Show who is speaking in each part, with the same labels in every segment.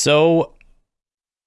Speaker 1: So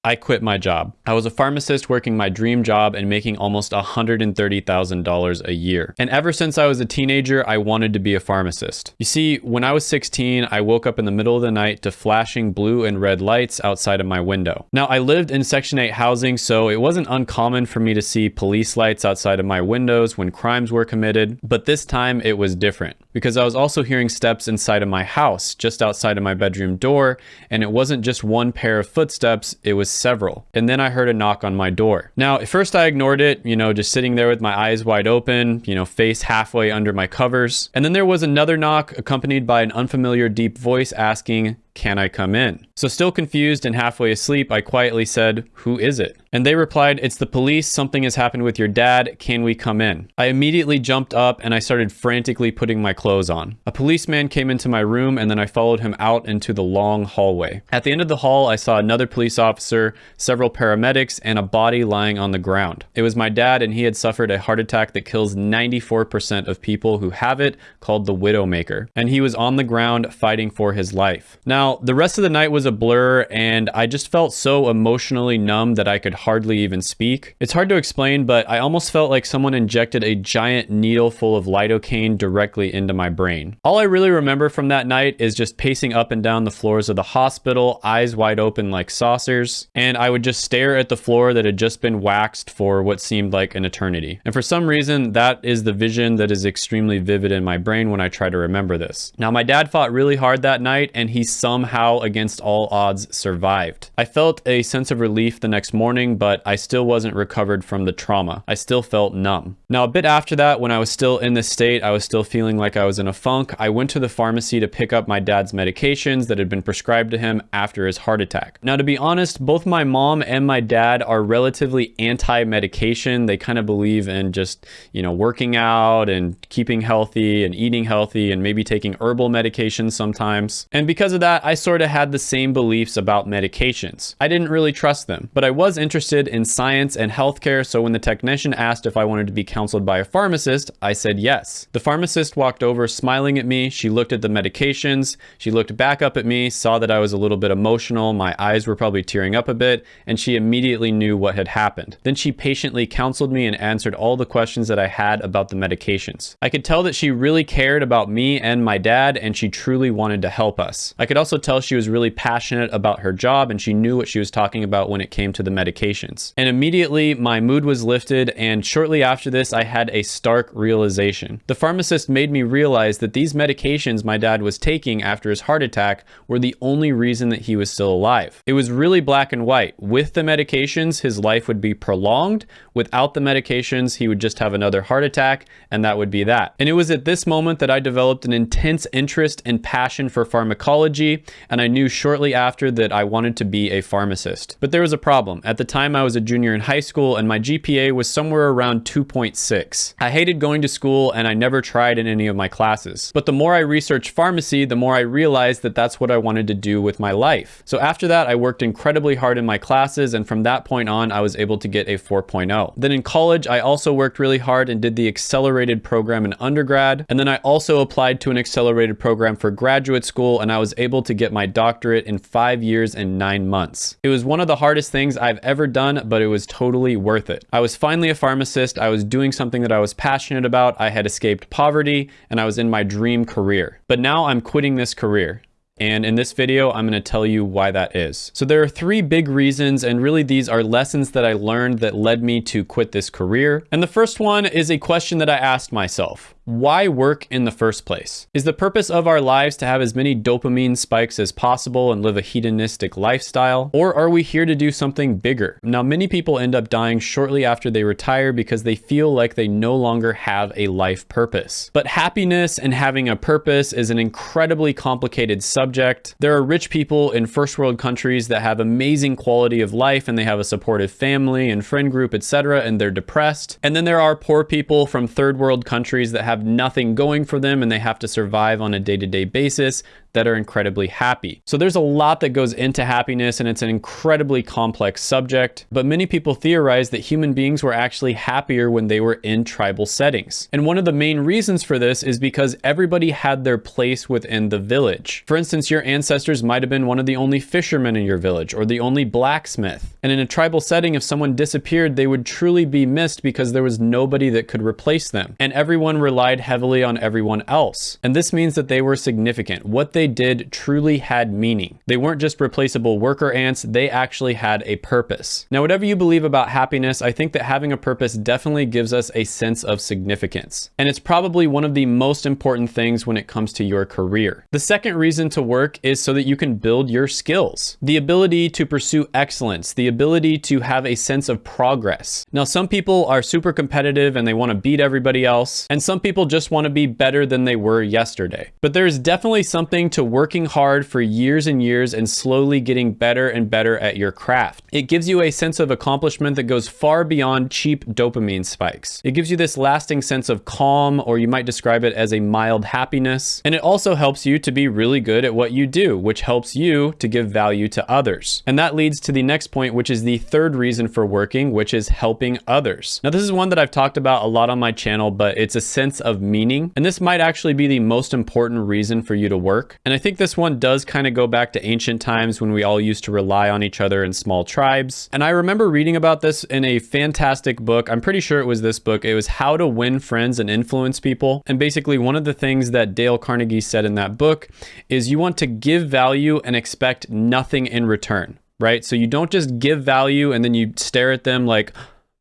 Speaker 1: I quit my job. I was a pharmacist working my dream job and making almost $130,000 a year. And ever since I was a teenager, I wanted to be a pharmacist. You see, when I was 16, I woke up in the middle of the night to flashing blue and red lights outside of my window. Now, I lived in Section 8 housing, so it wasn't uncommon for me to see police lights outside of my windows when crimes were committed, but this time it was different because I was also hearing steps inside of my house, just outside of my bedroom door, and it wasn't just one pair of footsteps, it was several. And then I heard a knock on my door. Now, at first I ignored it, you know, just sitting there with my eyes wide open, you know, face halfway under my covers. And then there was another knock accompanied by an unfamiliar deep voice asking, can I come in? So still confused and halfway asleep, I quietly said, who is it? And they replied, it's the police. Something has happened with your dad. Can we come in? I immediately jumped up and I started frantically putting my clothes on. A policeman came into my room and then I followed him out into the long hallway. At the end of the hall, I saw another police officer, several paramedics, and a body lying on the ground. It was my dad and he had suffered a heart attack that kills 94% of people who have it called the Widowmaker. And he was on the ground fighting for his life. Now, now, the rest of the night was a blur and I just felt so emotionally numb that I could hardly even speak. It's hard to explain, but I almost felt like someone injected a giant needle full of lidocaine directly into my brain. All I really remember from that night is just pacing up and down the floors of the hospital, eyes wide open like saucers, and I would just stare at the floor that had just been waxed for what seemed like an eternity. And for some reason, that is the vision that is extremely vivid in my brain when I try to remember this. Now, my dad fought really hard that night and he somehow against all odds survived. I felt a sense of relief the next morning, but I still wasn't recovered from the trauma. I still felt numb. Now, a bit after that, when I was still in this state, I was still feeling like I was in a funk. I went to the pharmacy to pick up my dad's medications that had been prescribed to him after his heart attack. Now, to be honest, both my mom and my dad are relatively anti-medication. They kind of believe in just, you know, working out and keeping healthy and eating healthy and maybe taking herbal medications sometimes. And because of that, I sort of had the same beliefs about medications. I didn't really trust them, but I was interested in science and healthcare, so when the technician asked if I wanted to be counseled by a pharmacist, I said yes. The pharmacist walked over smiling at me, she looked at the medications, she looked back up at me, saw that I was a little bit emotional, my eyes were probably tearing up a bit, and she immediately knew what had happened. Then she patiently counseled me and answered all the questions that I had about the medications. I could tell that she really cared about me and my dad, and she truly wanted to help us. I could also also tell she was really passionate about her job and she knew what she was talking about when it came to the medications. And immediately my mood was lifted and shortly after this I had a stark realization. The pharmacist made me realize that these medications my dad was taking after his heart attack were the only reason that he was still alive. It was really black and white. With the medications, his life would be prolonged. Without the medications, he would just have another heart attack and that would be that. And it was at this moment that I developed an intense interest and passion for pharmacology and I knew shortly after that I wanted to be a pharmacist. But there was a problem. At the time, I was a junior in high school, and my GPA was somewhere around 2.6. I hated going to school, and I never tried in any of my classes. But the more I researched pharmacy, the more I realized that that's what I wanted to do with my life. So after that, I worked incredibly hard in my classes, and from that point on, I was able to get a 4.0. Then in college, I also worked really hard and did the accelerated program in undergrad, and then I also applied to an accelerated program for graduate school, and I was able to get my doctorate in five years and nine months. It was one of the hardest things I've ever done, but it was totally worth it. I was finally a pharmacist. I was doing something that I was passionate about. I had escaped poverty and I was in my dream career. But now I'm quitting this career. And in this video, I'm going to tell you why that is. So there are three big reasons, and really these are lessons that I learned that led me to quit this career. And the first one is a question that I asked myself why work in the first place? Is the purpose of our lives to have as many dopamine spikes as possible and live a hedonistic lifestyle? Or are we here to do something bigger? Now, many people end up dying shortly after they retire because they feel like they no longer have a life purpose. But happiness and having a purpose is an incredibly complicated subject. There are rich people in first world countries that have amazing quality of life and they have a supportive family and friend group, etc., and they're depressed. And then there are poor people from third world countries that have have nothing going for them and they have to survive on a day-to-day basis that are incredibly happy. So there's a lot that goes into happiness and it's an incredibly complex subject, but many people theorize that human beings were actually happier when they were in tribal settings. And one of the main reasons for this is because everybody had their place within the village. For instance, your ancestors might have been one of the only fishermen in your village or the only blacksmith. And in a tribal setting, if someone disappeared, they would truly be missed because there was nobody that could replace them. And everyone relied heavily on everyone else. And this means that they were significant. What they did truly had meaning. They weren't just replaceable worker ants, they actually had a purpose. Now, whatever you believe about happiness, I think that having a purpose definitely gives us a sense of significance. And it's probably one of the most important things when it comes to your career. The second reason to work is so that you can build your skills. The ability to pursue excellence, the ability to have a sense of progress. Now, some people are super competitive and they want to beat everybody else, and some people just want to be better than they were yesterday. But there's definitely something to working hard for years and years and slowly getting better and better at your craft. It gives you a sense of accomplishment that goes far beyond cheap dopamine spikes. It gives you this lasting sense of calm, or you might describe it as a mild happiness. And it also helps you to be really good at what you do, which helps you to give value to others. And that leads to the next point, which is the third reason for working, which is helping others. Now, this is one that I've talked about a lot on my channel, but it's a sense of meaning. And this might actually be the most important reason for you to work. And I think this one does kind of go back to ancient times when we all used to rely on each other in small tribes. And I remember reading about this in a fantastic book. I'm pretty sure it was this book. It was How to Win Friends and Influence People. And basically one of the things that Dale Carnegie said in that book is you want to give value and expect nothing in return, right? So you don't just give value and then you stare at them like,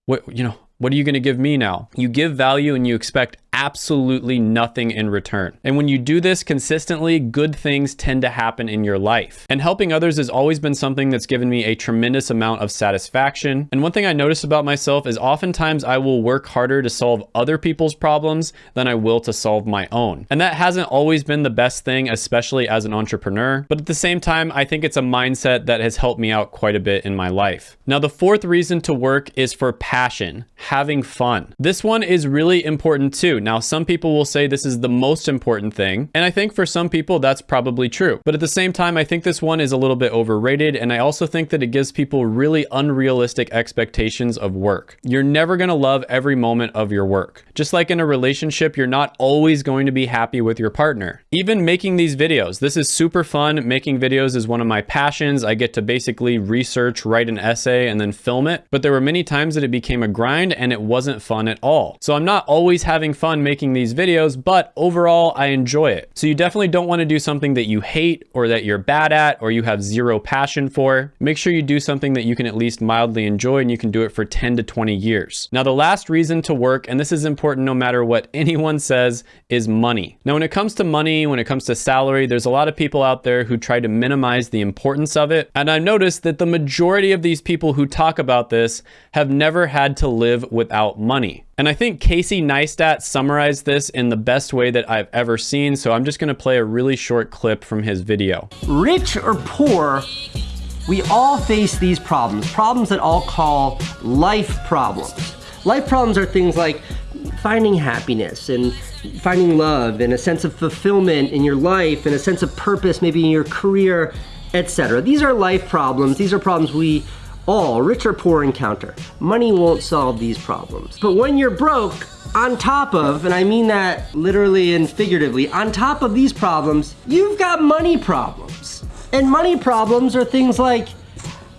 Speaker 1: what, you know, what are you going to give me now? You give value and you expect absolutely nothing in return. And when you do this consistently, good things tend to happen in your life. And helping others has always been something that's given me a tremendous amount of satisfaction. And one thing I notice about myself is oftentimes I will work harder to solve other people's problems than I will to solve my own. And that hasn't always been the best thing, especially as an entrepreneur. But at the same time, I think it's a mindset that has helped me out quite a bit in my life. Now, the fourth reason to work is for passion, having fun. This one is really important too. Now, some people will say this is the most important thing, and I think for some people that's probably true. But at the same time, I think this one is a little bit overrated, and I also think that it gives people really unrealistic expectations of work. You're never gonna love every moment of your work. Just like in a relationship, you're not always going to be happy with your partner. Even making these videos, this is super fun. Making videos is one of my passions. I get to basically research, write an essay, and then film it. But there were many times that it became a grind and it wasn't fun at all. So I'm not always having fun making these videos, but overall I enjoy it. So you definitely don't want to do something that you hate or that you're bad at or you have zero passion for. Make sure you do something that you can at least mildly enjoy and you can do it for 10 to 20 years. Now the last reason to work, and this is important no matter what anyone says, is money. Now when it comes to money, when it comes to salary, there's a lot of people out there who try to minimize the importance of it. And I've noticed that the majority of these people who talk about this have never had to live without money. And I think Casey Neistat summarized this in the best way that I've ever seen, so I'm just gonna play a really short clip from his video.
Speaker 2: Rich or poor, we all face these problems, problems that I'll call life problems. Life problems are things like finding happiness and finding love and a sense of fulfillment in your life and a sense of purpose maybe in your career, etc. These are life problems. These are problems we all, rich or poor, encounter. Money won't solve these problems. But when you're broke, on top of, and I mean that literally and figuratively, on top of these problems, you've got money problems. And money problems are things like,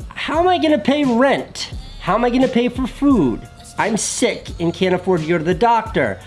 Speaker 2: how am I gonna pay rent? How am I gonna pay for food? I'm sick and can't afford to go to the doctor.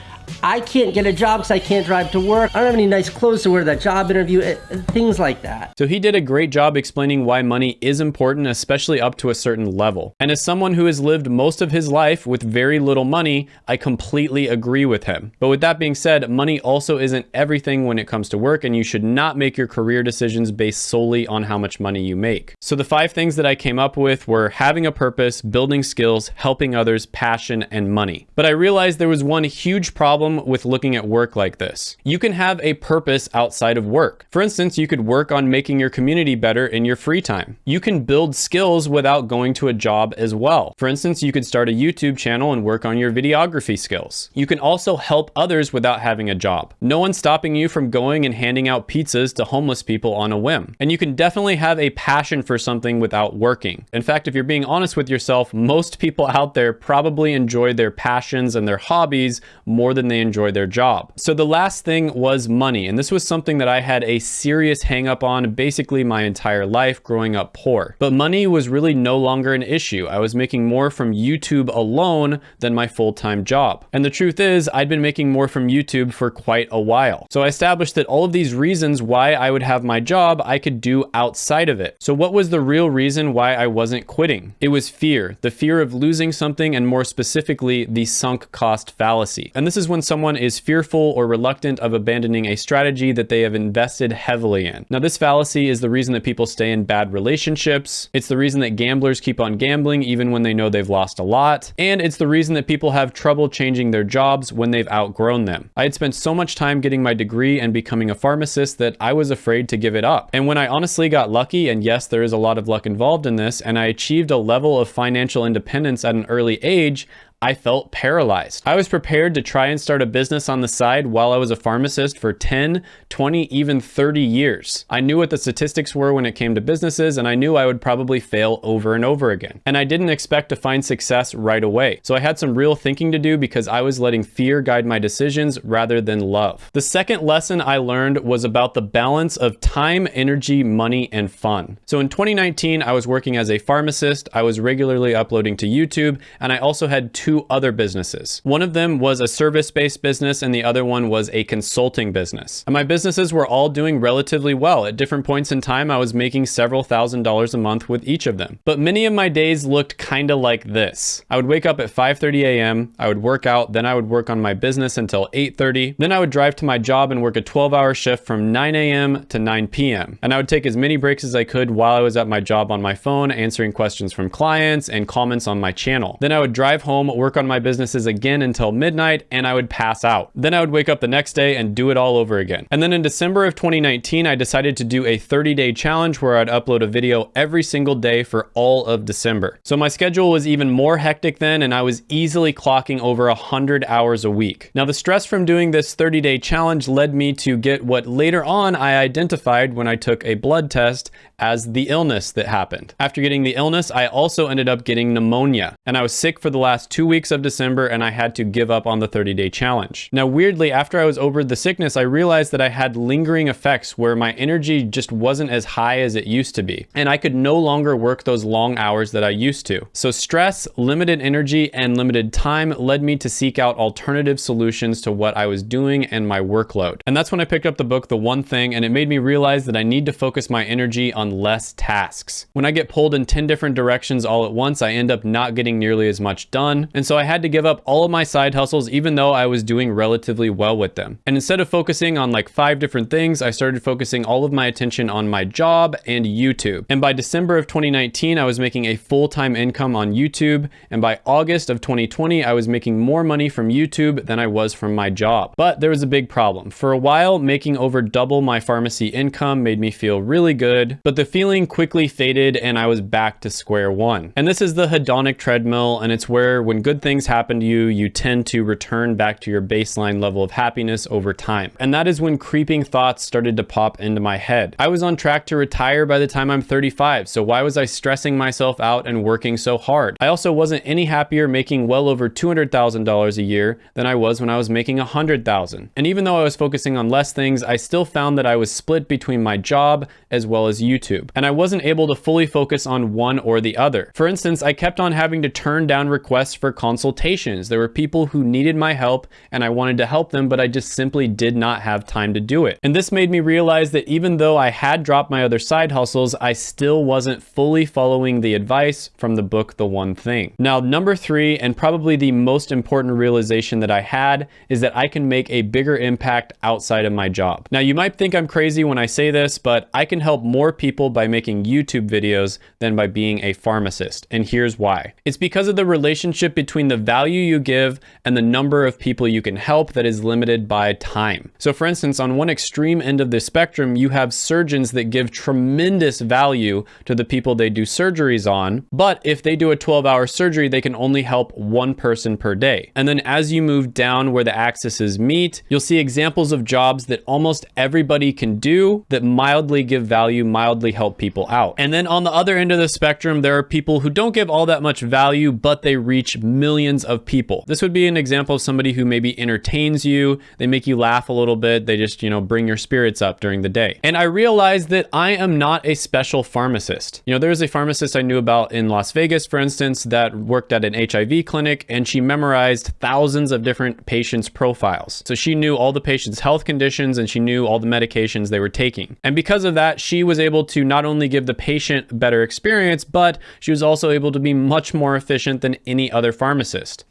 Speaker 2: I can't get a job because I can't drive to work. I don't have any nice clothes to wear to that job interview, eh, things like that.
Speaker 1: So he did a great job explaining why money is important, especially up to a certain level. And as someone who has lived most of his life with very little money, I completely agree with him. But with that being said, money also isn't everything when it comes to work, and you should not make your career decisions based solely on how much money you make. So the five things that I came up with were having a purpose, building skills, helping others, passion, and money. But I realized there was one huge problem problem with looking at work like this. You can have a purpose outside of work. For instance, you could work on making your community better in your free time. You can build skills without going to a job as well. For instance, you could start a YouTube channel and work on your videography skills. You can also help others without having a job. No one's stopping you from going and handing out pizzas to homeless people on a whim. And you can definitely have a passion for something without working. In fact, if you're being honest with yourself, most people out there probably enjoy their passions and their hobbies more than they enjoy their job. So the last thing was money. And this was something that I had a serious hang up on basically my entire life growing up poor. But money was really no longer an issue. I was making more from YouTube alone than my full-time job. And the truth is, I'd been making more from YouTube for quite a while. So I established that all of these reasons why I would have my job, I could do outside of it. So what was the real reason why I wasn't quitting? It was fear, the fear of losing something and more specifically, the sunk cost fallacy. And this is when someone is fearful or reluctant of abandoning a strategy that they have invested heavily in. Now this fallacy is the reason that people stay in bad relationships. It's the reason that gamblers keep on gambling even when they know they've lost a lot. And it's the reason that people have trouble changing their jobs when they've outgrown them. I had spent so much time getting my degree and becoming a pharmacist that I was afraid to give it up. And when I honestly got lucky, and yes, there is a lot of luck involved in this, and I achieved a level of financial independence at an early age, I felt paralyzed. I was prepared to try and start a business on the side while I was a pharmacist for 10, 20, even 30 years. I knew what the statistics were when it came to businesses and I knew I would probably fail over and over again. And I didn't expect to find success right away. So I had some real thinking to do because I was letting fear guide my decisions rather than love. The second lesson I learned was about the balance of time, energy, money, and fun. So in 2019, I was working as a pharmacist. I was regularly uploading to YouTube and I also had two two other businesses. One of them was a service-based business and the other one was a consulting business. And my businesses were all doing relatively well. At different points in time, I was making several thousand dollars a month with each of them. But many of my days looked kind of like this. I would wake up at 5.30 a.m., I would work out, then I would work on my business until 8.30, then I would drive to my job and work a 12-hour shift from 9 a.m. to 9 p.m. And I would take as many breaks as I could while I was at my job on my phone, answering questions from clients and comments on my channel. Then I would drive home, work on my businesses again until midnight, and I would pass out. Then I would wake up the next day and do it all over again. And then in December of 2019, I decided to do a 30-day challenge where I'd upload a video every single day for all of December. So my schedule was even more hectic then, and I was easily clocking over 100 hours a week. Now, the stress from doing this 30-day challenge led me to get what later on I identified when I took a blood test as the illness that happened. After getting the illness, I also ended up getting pneumonia, and I was sick for the last two weeks of December and I had to give up on the 30 day challenge. Now, weirdly, after I was over the sickness, I realized that I had lingering effects where my energy just wasn't as high as it used to be, and I could no longer work those long hours that I used to. So stress, limited energy, and limited time led me to seek out alternative solutions to what I was doing and my workload. And that's when I picked up the book, The One Thing, and it made me realize that I need to focus my energy on less tasks. When I get pulled in 10 different directions all at once, I end up not getting nearly as much done. And so I had to give up all of my side hustles, even though I was doing relatively well with them. And instead of focusing on like five different things, I started focusing all of my attention on my job and YouTube. And by December of 2019, I was making a full-time income on YouTube. And by August of 2020, I was making more money from YouTube than I was from my job. But there was a big problem. For a while, making over double my pharmacy income made me feel really good, but the feeling quickly faded and I was back to square one. And this is the hedonic treadmill, and it's where when good things happen to you, you tend to return back to your baseline level of happiness over time. And that is when creeping thoughts started to pop into my head. I was on track to retire by the time I'm 35, so why was I stressing myself out and working so hard? I also wasn't any happier making well over $200,000 a year than I was when I was making 100,000. And even though I was focusing on less things, I still found that I was split between my job as well as YouTube. And I wasn't able to fully focus on one or the other. For instance, I kept on having to turn down requests for consultations. There were people who needed my help and I wanted to help them, but I just simply did not have time to do it. And this made me realize that even though I had dropped my other side hustles, I still wasn't fully following the advice from the book, The One Thing. Now, number three, and probably the most important realization that I had is that I can make a bigger impact outside of my job. Now, you might think I'm crazy when I say this, but I can help more people by making YouTube videos than by being a pharmacist. And here's why. It's because of the relationship between the value you give and the number of people you can help that is limited by time. So for instance, on one extreme end of the spectrum, you have surgeons that give tremendous value to the people they do surgeries on, but if they do a 12 hour surgery, they can only help one person per day. And then as you move down where the axes meet, you'll see examples of jobs that almost everybody can do that mildly give value, mildly help people out. And then on the other end of the spectrum, there are people who don't give all that much value, but they reach millions of people. This would be an example of somebody who maybe entertains you, they make you laugh a little bit, they just, you know, bring your spirits up during the day. And I realized that I am not a special pharmacist. You know, there was a pharmacist I knew about in Las Vegas, for instance, that worked at an HIV clinic and she memorized thousands of different patients' profiles. So she knew all the patients' health conditions and she knew all the medications they were taking. And because of that, she was able to not only give the patient better experience, but she was also able to be much more efficient than any other pharmacist.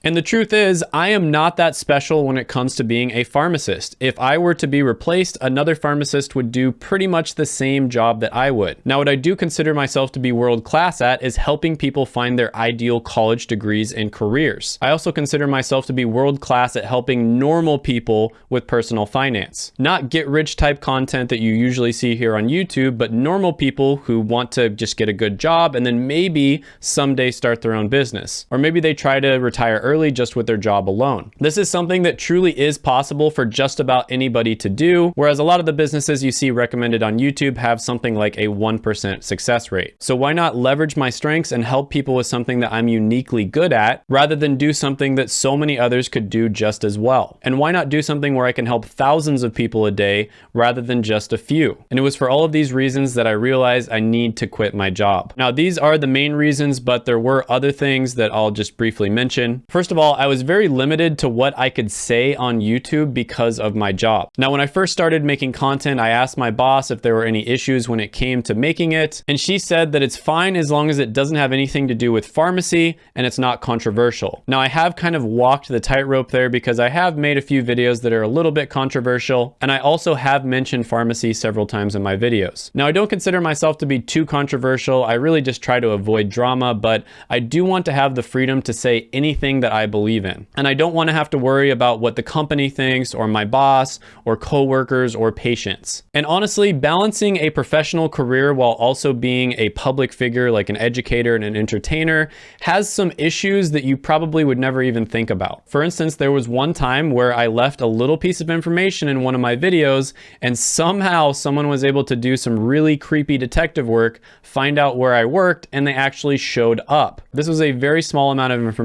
Speaker 1: And the truth is, I am not that special when it comes to being a pharmacist. If I were to be replaced, another pharmacist would do pretty much the same job that I would. Now, what I do consider myself to be world class at is helping people find their ideal college degrees and careers. I also consider myself to be world class at helping normal people with personal finance. Not get rich type content that you usually see here on YouTube, but normal people who want to just get a good job and then maybe someday start their own business. Or maybe they try to retire early just with their job alone. This is something that truly is possible for just about anybody to do, whereas a lot of the businesses you see recommended on YouTube have something like a 1% success rate. So why not leverage my strengths and help people with something that I'm uniquely good at rather than do something that so many others could do just as well? And why not do something where I can help thousands of people a day rather than just a few? And it was for all of these reasons that I realized I need to quit my job. Now, these are the main reasons, but there were other things that I'll just briefly mention. First of all, I was very limited to what I could say on YouTube because of my job. Now, when I first started making content, I asked my boss if there were any issues when it came to making it, and she said that it's fine as long as it doesn't have anything to do with pharmacy and it's not controversial. Now, I have kind of walked the tightrope there because I have made a few videos that are a little bit controversial, and I also have mentioned pharmacy several times in my videos. Now, I don't consider myself to be too controversial. I really just try to avoid drama, but I do want to have the freedom to say anything that I believe in. And I don't want to have to worry about what the company thinks or my boss or coworkers or patients. And honestly, balancing a professional career while also being a public figure like an educator and an entertainer has some issues that you probably would never even think about. For instance, there was one time where I left a little piece of information in one of my videos and somehow someone was able to do some really creepy detective work, find out where I worked, and they actually showed up. This was a very small amount of information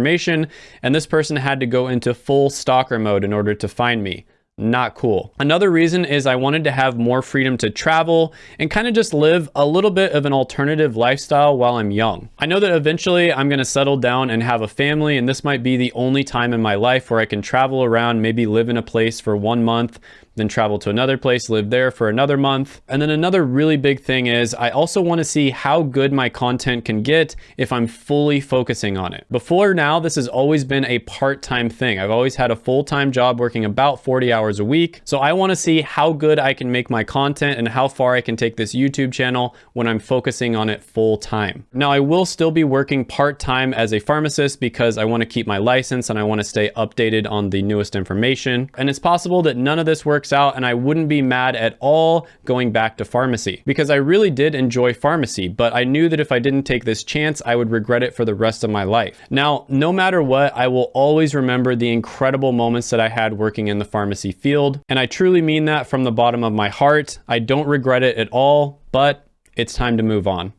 Speaker 1: and this person had to go into full stalker mode in order to find me not cool. Another reason is I wanted to have more freedom to travel and kind of just live a little bit of an alternative lifestyle while I'm young. I know that eventually I'm gonna settle down and have a family and this might be the only time in my life where I can travel around, maybe live in a place for one month, then travel to another place, live there for another month. And then another really big thing is I also wanna see how good my content can get if I'm fully focusing on it. Before now, this has always been a part-time thing. I've always had a full-time job working about 40 hours a week. So I wanna see how good I can make my content and how far I can take this YouTube channel when I'm focusing on it full time. Now I will still be working part-time as a pharmacist because I wanna keep my license and I wanna stay updated on the newest information. And it's possible that none of this works works out and I wouldn't be mad at all going back to pharmacy because I really did enjoy pharmacy, but I knew that if I didn't take this chance, I would regret it for the rest of my life. Now, no matter what, I will always remember the incredible moments that I had working in the pharmacy field. And I truly mean that from the bottom of my heart. I don't regret it at all, but it's time to move on.